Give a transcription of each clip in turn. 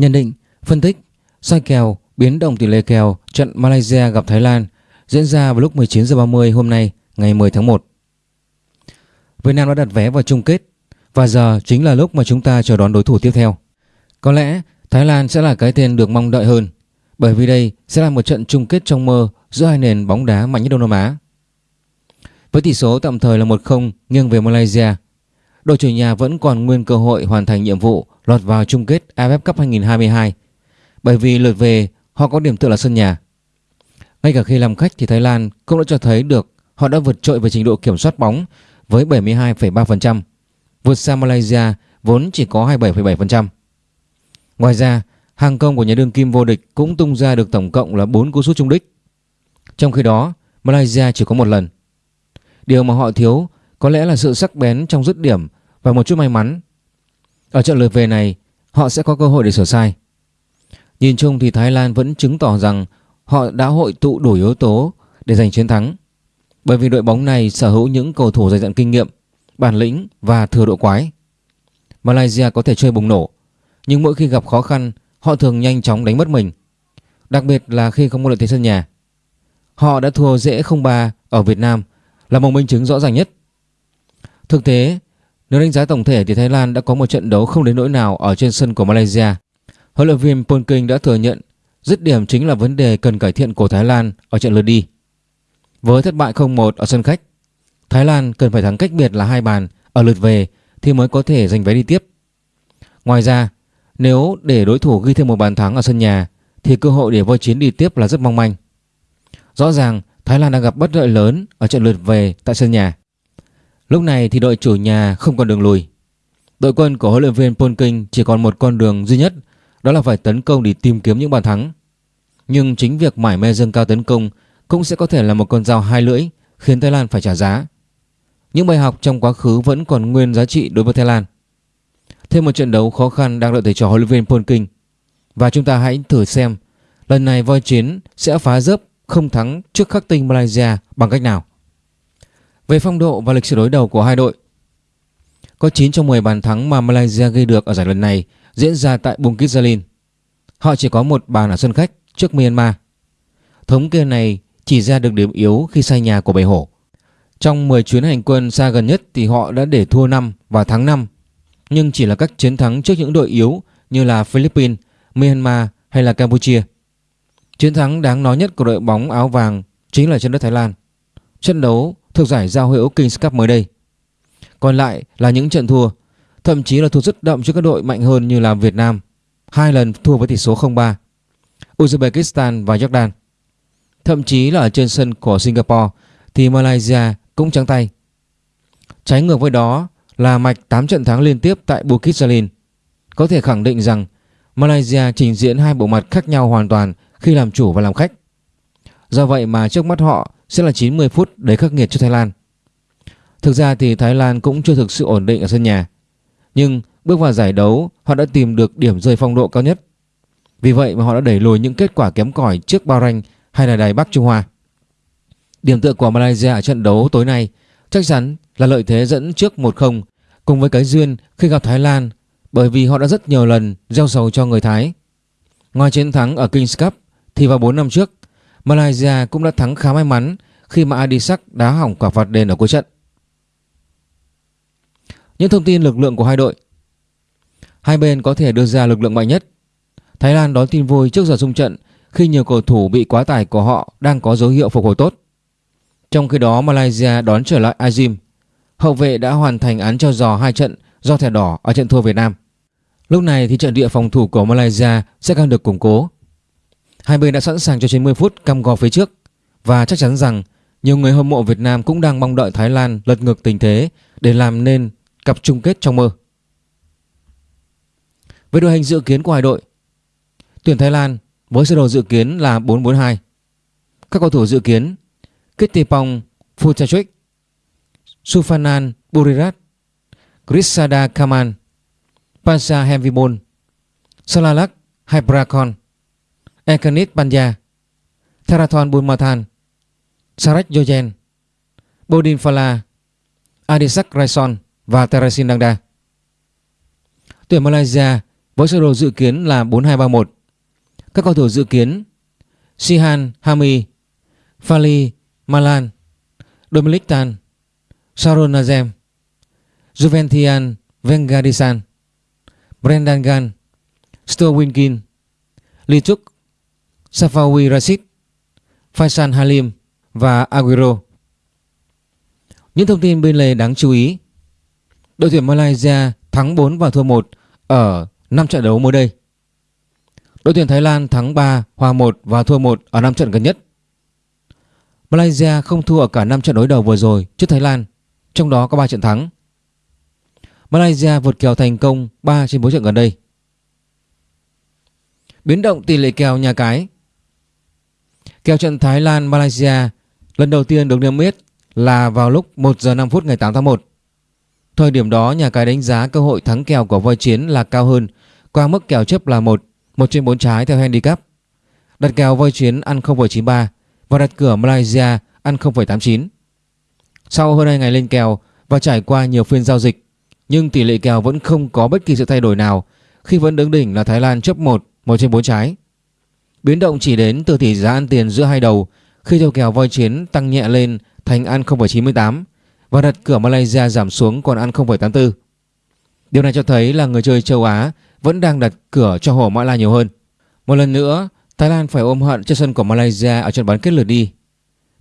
Nhận định, phân tích, soi kèo, biến động tỷ lệ kèo trận Malaysia gặp Thái Lan diễn ra vào lúc 19 h 30 hôm nay, ngày 10 tháng 1. Việt Nam đã đặt vé vào chung kết và giờ chính là lúc mà chúng ta chờ đón đối thủ tiếp theo. Có lẽ Thái Lan sẽ là cái tên được mong đợi hơn bởi vì đây sẽ là một trận chung kết trong mơ giữa hai nền bóng đá mạnh nhất Đông Nam Á. Với tỷ số tạm thời là 1-0 nghiêng về Malaysia, đội chủ nhà vẫn còn nguyên cơ hội hoàn thành nhiệm vụ lọt vào chung kết AFF Cup 2022 bởi vì lượt về họ có điểm tựa là sân nhà. Ngay cả khi làm khách thì Thái Lan cũng đã cho thấy được họ đã vượt trội về trình độ kiểm soát bóng với 72,3%, vượt xa Malaysia vốn chỉ có 27,7%. Ngoài ra, hàng công của nhà đương kim vô địch cũng tung ra được tổng cộng là 4 cú sút trung đích. Trong khi đó, Malaysia chỉ có một lần. Điều mà họ thiếu có lẽ là sự sắc bén trong dứt điểm và một chút may mắn. Ở trận lượt về này, họ sẽ có cơ hội để sửa sai. Nhìn chung thì Thái Lan vẫn chứng tỏ rằng họ đã hội tụ đủ yếu tố để giành chiến thắng. Bởi vì đội bóng này sở hữu những cầu thủ dày dặn kinh nghiệm, bản lĩnh và thừa độ quái. Malaysia có thể chơi bùng nổ, nhưng mỗi khi gặp khó khăn, họ thường nhanh chóng đánh mất mình. Đặc biệt là khi không có lợi thế sân nhà. Họ đã thua dễ 0-3 ở Việt Nam là một minh chứng rõ ràng nhất. Thực tế, nếu đánh giá tổng thể thì Thái Lan đã có một trận đấu không đến nỗi nào ở trên sân của Malaysia. Huấn luyện viên Polking đã thừa nhận dứt điểm chính là vấn đề cần cải thiện của Thái Lan ở trận lượt đi. Với thất bại 0-1 ở sân khách, Thái Lan cần phải thắng cách biệt là hai bàn ở lượt về thì mới có thể giành vé đi tiếp. Ngoài ra, nếu để đối thủ ghi thêm một bàn thắng ở sân nhà thì cơ hội để voi chiến đi tiếp là rất mong manh. Rõ ràng Thái Lan đang gặp bất lợi lớn ở trận lượt về tại sân nhà. Lúc này thì đội chủ nhà không còn đường lùi. Đội quân của huấn luyện viên Polking chỉ còn một con đường duy nhất, đó là phải tấn công để tìm kiếm những bàn thắng. Nhưng chính việc mải mê dâng cao tấn công cũng sẽ có thể là một con dao hai lưỡi khiến Thái Lan phải trả giá. Những bài học trong quá khứ vẫn còn nguyên giá trị đối với Thái Lan. Thêm một trận đấu khó khăn đang đợi thầy trò huấn luyện viên Polking. Và chúng ta hãy thử xem lần này voi chiến sẽ phá rớp không thắng trước khắc tinh Malaysia bằng cách nào. Về phong độ và lịch sử đối đầu của hai đội, có 9 trong 10 bàn thắng mà Malaysia ghi được ở giải lần này diễn ra tại Bukit Jalil. Họ chỉ có một bàn ở sân khách trước Myanmar. Thống kê này chỉ ra được điểm yếu khi sai nhà của Bầy Hổ. Trong 10 chuyến hành quân xa gần nhất thì họ đã để thua 5 và thắng 5, nhưng chỉ là các chiến thắng trước những đội yếu như là Philippines, Myanmar hay là Campuchia. Chiến thắng đáng nói nhất của đội bóng áo vàng chính là trên đất Thái Lan. Trận đấu thuộc giải giao hữu Kings Cup mới đây. Còn lại là những trận thua, thậm chí là thua rất đậm trước các đội mạnh hơn như là Việt Nam, hai lần thua với tỷ số 0-3, Uzbekistan và Jordan. Thậm chí là ở trên sân của Singapore thì Malaysia cũng trắng tay. Trái ngược với đó là mạch 8 trận thắng liên tiếp tại Bukit Jalil. Có thể khẳng định rằng Malaysia trình diễn hai bộ mặt khác nhau hoàn toàn khi làm chủ và làm khách. Do vậy mà trước mắt họ sẽ là 90 phút đầy khắc nghiệt cho Thái Lan. Thực ra thì Thái Lan cũng chưa thực sự ổn định ở sân nhà. Nhưng bước vào giải đấu họ đã tìm được điểm rơi phong độ cao nhất. Vì vậy mà họ đã đẩy lùi những kết quả kém cỏi trước Bahrain hay là Đài Bắc Trung Hoa. Điểm tựa của Malaysia ở trận đấu tối nay chắc chắn là lợi thế dẫn trước 1-0 cùng với cái duyên khi gặp Thái Lan bởi vì họ đã rất nhiều lần gieo sầu cho người Thái. Ngoài chiến thắng ở Kings Cup thì vào 4 năm trước, Malaysia cũng đã thắng khá may mắn khi mà Adisak đá hỏng quả phạt đền ở cuối trận. Những thông tin lực lượng của hai đội Hai bên có thể đưa ra lực lượng mạnh nhất. Thái Lan đón tin vui trước giờ xung trận khi nhiều cầu thủ bị quá tải của họ đang có dấu hiệu phục hồi tốt. Trong khi đó, Malaysia đón trở lại Azim. Hậu vệ đã hoàn thành án cho giò hai trận do thẻ đỏ ở trận thua Việt Nam. Lúc này thì trận địa phòng thủ của Malaysia sẽ càng được củng cố. Hai bên đã sẵn sàng cho 90 phút cam gò phía trước và chắc chắn rằng nhiều người hâm mộ Việt Nam cũng đang mong đợi Thái Lan lật ngược tình thế để làm nên cặp chung kết trong mơ. Với đội hình dự kiến của hai đội, tuyển Thái Lan với sơ đồ dự kiến là 4-4-2. Các cầu thủ dự kiến Kittipong Phutachik, Sufanan Burirat, Grisada Kaman, Pansa Hemvibon, Salalak Hyprakon, Ekanit Panja, Therathon Bunmathan, Sarek Jojen, Bodin Phala, Adisak Raison và Teresin Dangda. Tuyển Malaysia với sơ đồ dự kiến là 4231. Các cầu thủ dự kiến Sihan Hami, Fali Malan, Dominic Tan, Sharon Nazem, Juventian Vengadisan, Brendan Gan, Stuart Winkin, Lee Safawi Rashid, Faisal Halim và Aguero. Những thông tin bên lề đáng chú ý Đội tuyển Malaysia thắng 4 và thua 1 ở 5 trận đấu mới đây. Đội tuyển Thái Lan thắng 3, hòa 1 và thua 1 ở 5 trận gần nhất. Malaysia không thua ở cả 5 trận đối đầu vừa rồi trước Thái Lan, trong đó có 3 trận thắng. Malaysia vượt kèo thành công 3 trên 4 trận gần đây. Biến động tỷ lệ kèo nhà cái Kèo trận Thái Lan Malaysia lần đầu tiên được niêm yết là vào lúc 1 giờ 5 phút ngày 8 tháng 1. Thời điểm đó nhà cái đánh giá cơ hội thắng kèo của voi chiến là cao hơn qua mức kèo chấp là 1, 1 trên 4 trái theo handicap. Đặt kèo voi chiến ăn 0,93 và đặt cửa Malaysia ăn 0,89. Sau hơn 2 ngày lên kèo và trải qua nhiều phiên giao dịch nhưng tỷ lệ kèo vẫn không có bất kỳ sự thay đổi nào khi vẫn đứng đỉnh là Thái Lan chấp 1, 1 trên 4 trái. Biến động chỉ đến từ tỷ giá ăn tiền giữa hai đầu khi theo kèo voi chiến tăng nhẹ lên thành ăn 0,98 và đặt cửa Malaysia giảm xuống còn ăn 0,84. Điều này cho thấy là người chơi châu Á vẫn đang đặt cửa cho hổ Mã Lai nhiều hơn. Một lần nữa, Thái Lan phải ôm hận trên sân của Malaysia ở trận bán kết lượt đi.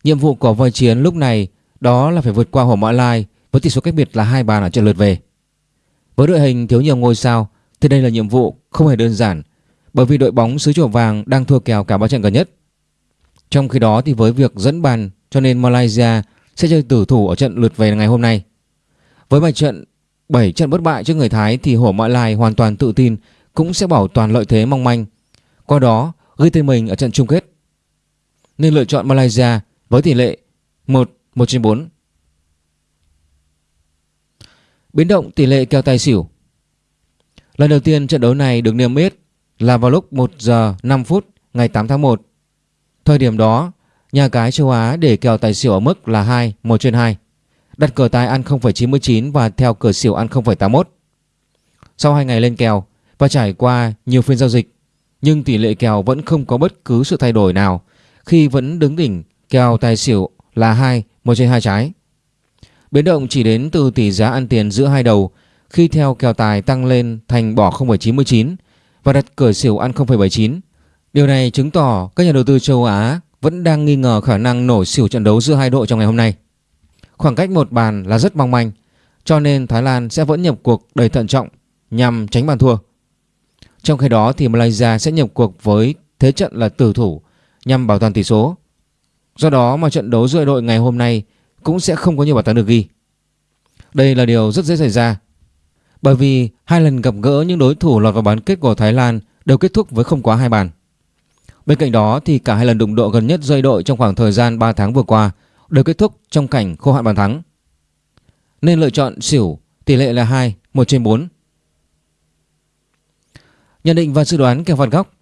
Nhiệm vụ của voi chiến lúc này đó là phải vượt qua hổ Mã Lai với tỷ số cách biệt là hai bàn ở trận lượt về. Với đội hình thiếu nhiều ngôi sao thì đây là nhiệm vụ không hề đơn giản bởi vì đội bóng xứ chùa vàng đang thua kèo cả ba trận gần nhất. Trong khi đó thì với việc dẫn bàn cho nên Malaysia sẽ chơi tử thủ ở trận lượt về ngày hôm nay. Với bài trận 7 trận bất bại trước người Thái thì Hổ Mã Lai hoàn toàn tự tin cũng sẽ bảo toàn lợi thế mong manh. Qua đó, ghi tên mình ở trận chung kết. Nên lựa chọn Malaysia với tỷ lệ 1 1 trên 4. Biến động tỷ lệ kèo tài xỉu. Lần đầu tiên trận đấu này được niêm yết là vào lúc 1 giờ 5 phút ngày 8 tháng 1. Thời điểm đó, nhà cái châu Á để kèo tài xỉu ở mức là 2, 1 trên 2. Đặt cửa tài ăn 0,99 và theo cửa xỉu ăn 0,81. Sau 2 ngày lên kèo và trải qua nhiều phiên giao dịch, nhưng tỷ lệ kèo vẫn không có bất cứ sự thay đổi nào khi vẫn đứng đỉnh kèo tài xỉu là 2, 1 trên 2 trái. Biến động chỉ đến từ tỷ giá ăn tiền giữa hai đầu khi theo kèo tài tăng lên thành bỏ 0,99 và đặt cửa xỉu ăn 0,79. Điều này chứng tỏ các nhà đầu tư châu Á vẫn đang nghi ngờ khả năng nổ xỉu trận đấu giữa hai đội trong ngày hôm nay. Khoảng cách một bàn là rất mong manh, cho nên Thái Lan sẽ vẫn nhập cuộc đầy thận trọng nhằm tránh bàn thua. Trong khi đó thì Malaysia sẽ nhập cuộc với thế trận là tử thủ nhằm bảo toàn tỷ số. Do đó mà trận đấu giữa đội ngày hôm nay cũng sẽ không có nhiều bàn thắng được ghi. Đây là điều rất dễ xảy ra bởi vì hai lần gặp gỡ những đối thủ lọt vào bán kết của Thái Lan đều kết thúc với không quá hai bàn. Bên cạnh đó thì cả hai lần đụng độ gần nhất rơi đội trong khoảng thời gian 3 tháng vừa qua đều kết thúc trong cảnh khô hạn bàn thắng. Nên lựa chọn xỉu tỷ lệ là 2, 1 trên 4. Nhận định và dự đoán kèo phạt góc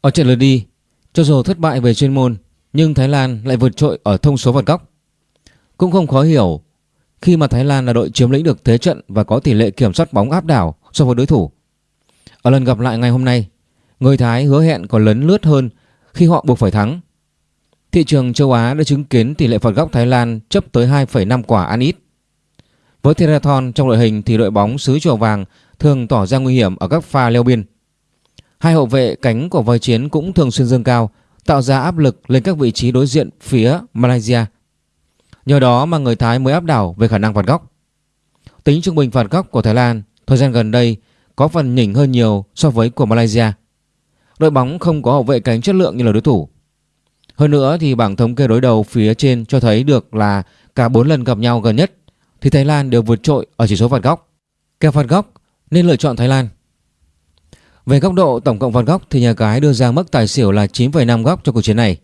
Ở trận lượt đi, cho dù thất bại về chuyên môn nhưng Thái Lan lại vượt trội ở thông số phạt góc. Cũng không khó hiểu khi mà Thái Lan là đội chiếm lĩnh được thế trận và có tỷ lệ kiểm soát bóng áp đảo so với đối thủ. Ở lần gặp lại ngày hôm nay, người Thái hứa hẹn còn lấn lướt hơn khi họ buộc phải thắng. Thị trường châu Á đã chứng kiến tỷ lệ phạt góc Thái Lan chấp tới 2,5 quả ăn ít. Với Therathon trong đội hình thì đội bóng xứ chùa vàng thường tỏ ra nguy hiểm ở các pha leo biên. Hai hậu vệ cánh của voi chiến cũng thường xuyên dâng cao, tạo ra áp lực lên các vị trí đối diện phía Malaysia. Nhờ đó mà người Thái mới áp đảo về khả năng phạt góc. Tính trung bình phạt góc của Thái Lan thời gian gần đây có phần nhỉnh hơn nhiều so với của Malaysia. Đội bóng không có hậu vệ cánh chất lượng như là đối thủ. Hơn nữa thì bảng thống kê đối đầu phía trên cho thấy được là cả 4 lần gặp nhau gần nhất thì Thái Lan đều vượt trội ở chỉ số phạt góc. Kèo phạt góc nên lựa chọn Thái Lan. Về góc độ tổng cộng phạt góc thì nhà cái đưa ra mức tài xỉu là 9,5 góc cho cuộc chiến này.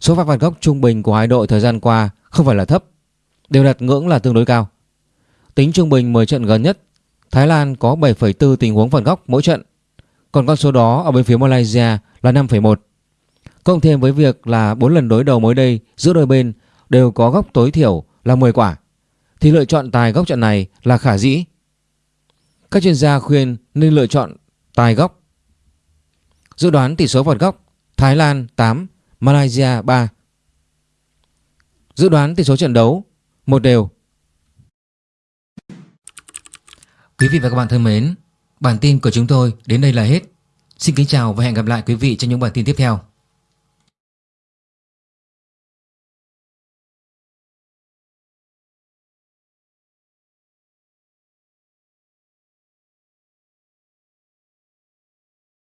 Số phạt phạt góc trung bình của hai đội thời gian qua không phải là thấp, đều đặt ngưỡng là tương đối cao. Tính trung bình 10 trận gần nhất, Thái Lan có 7,4 tình huống phạt góc mỗi trận, còn con số đó ở bên phía Malaysia là 5,1. Cộng thêm với việc là 4 lần đối đầu mới đây giữa đôi bên đều có góc tối thiểu là 10 quả, thì lựa chọn tài góc trận này là khả dĩ. Các chuyên gia khuyên nên lựa chọn tài góc. Dự đoán tỷ số phạt góc Thái Lan 8, Malaysia 3. Dự đoán tỷ số trận đấu một đều. Quý vị và các bạn thân mến, bản tin của chúng tôi đến đây là hết. Xin kính chào và hẹn gặp lại quý vị trong những bản tin tiếp theo.